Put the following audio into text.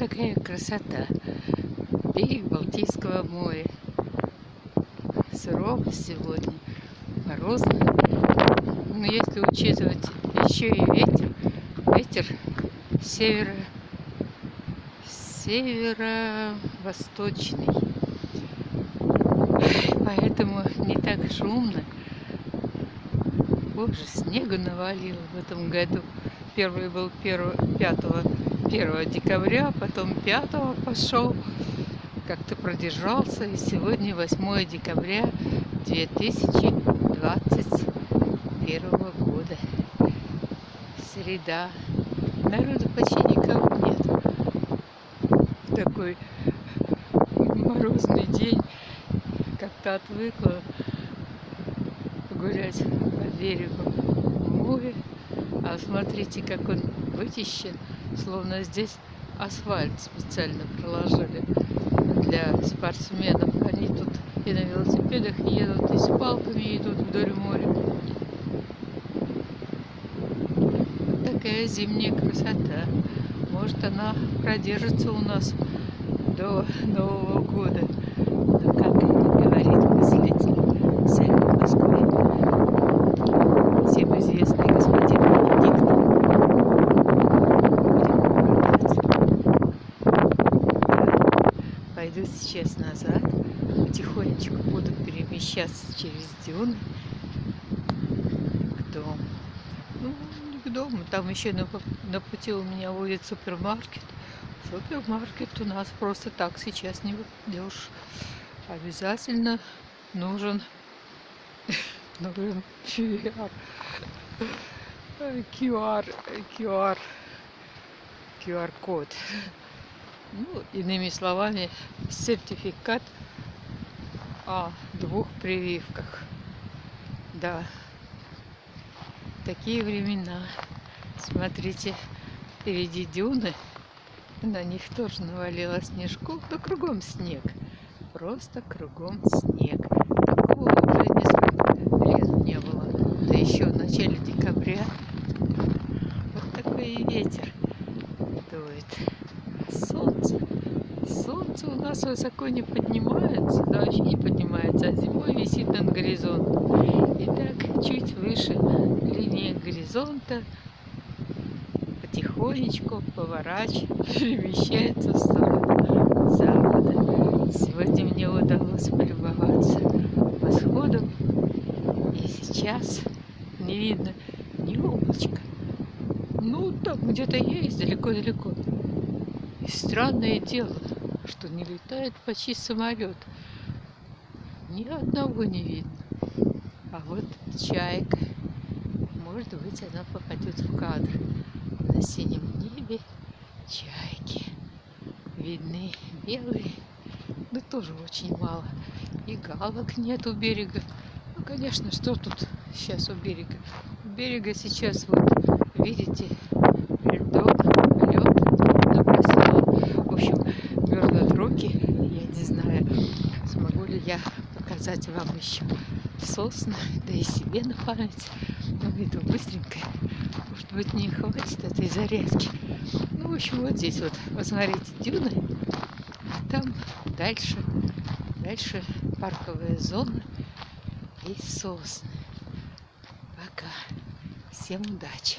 такая красота. Берег Балтийского моря. Сурово сегодня, морозно. Но если учитывать еще и ветер, ветер севера, северо-восточный. Поэтому не так шумно. Боже, снега навалило в этом году. Первый был 1, 5, 1 декабря, потом 5 пошел. Как-то продержался. И сегодня 8 декабря 2021 года. Среда. Народу почти никого нет. В такой морозный день как-то отвыкла гулять по берегу моря. А смотрите, как он вычищен, словно здесь асфальт специально проложили для спортсменов. Они тут и на велосипедах едут, и с палками идут вдоль моря. Вот такая зимняя красота. Может, она продержится у нас до Нового года. Сейчас назад, потихонечку буду перемещаться через дюны к дому. Ну, не к дому, там еще на, на пути у меня будет супермаркет. Супермаркет у нас просто так сейчас не выйдешь. Обязательно нужен, нужен QR. QR, QR, QR-код. Ну, иными словами, сертификат о двух прививках. Да, такие времена. Смотрите, впереди дюны. На них тоже навалило снежку, да кругом снег. Просто кругом снег. Такого уже несколько лет не было. Да еще в начале декабря. Вот такой ветер дует. Солнце. Солнце у нас высоко не поднимается, да вообще не поднимается, а зимой висит над горизонтом. И так чуть выше линии горизонта потихонечку поворачивает, перемещается в сторону запада. Сегодня мне удалось полюбоваться восходом, и сейчас не видно ни облачка. Ну, там где-то есть, далеко-далеко. И странное дело, что не летает почти самолет. Ни одного не видно. А вот чайка. Может быть, она попадет в кадр на синем небе чайки. Видны белые, но тоже очень мало. И галок нет у берега. Ну, конечно, что тут сейчас у берега? У берега сейчас, вот, видите, показать вам еще сосны, да и себе на память. Ну, иду быстренько может быть, не хватит этой зарядки. Ну, в общем, вот здесь вот, посмотрите, дюны, а там дальше, дальше парковая зона и сосны. Пока. Всем удачи!